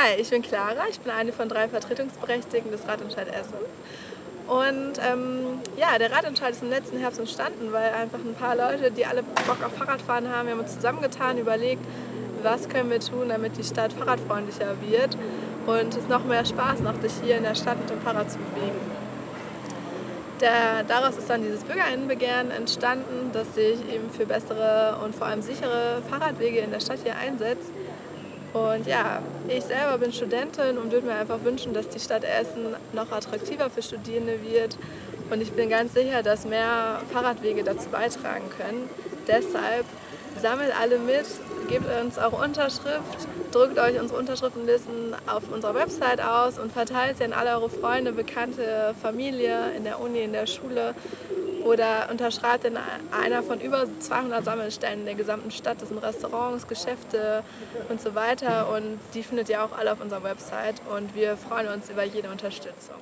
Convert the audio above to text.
Hi, ich bin Clara, ich bin eine von drei Vertretungsberechtigten des Radentscheid Essen. Und ähm, ja, der Radentscheid ist im letzten Herbst entstanden, weil einfach ein paar Leute, die alle Bock auf Fahrradfahren haben, wir haben uns zusammengetan, überlegt, was können wir tun, damit die Stadt fahrradfreundlicher wird und es noch mehr Spaß macht, sich hier in der Stadt mit dem Fahrrad zu bewegen. Der, daraus ist dann dieses Bürgerinnenbegehren entstanden, das sich eben für bessere und vor allem sichere Fahrradwege in der Stadt hier einsetzt. Und ja, ich selber bin Studentin und würde mir einfach wünschen, dass die Stadt Essen noch attraktiver für Studierende wird. Und ich bin ganz sicher, dass mehr Fahrradwege dazu beitragen können. Deshalb sammelt alle mit, gebt uns eure Unterschrift, drückt euch unsere Unterschriftenlisten auf unserer Website aus und verteilt sie an alle eure Freunde, Bekannte, Familie, in der Uni, in der Schule oder unterschreibt in einer von über 200 Sammelstellen in der gesamten Stadt. Das sind Restaurants, Geschäfte und so weiter und die findet ihr auch alle auf unserer Website und wir freuen uns über jede Unterstützung.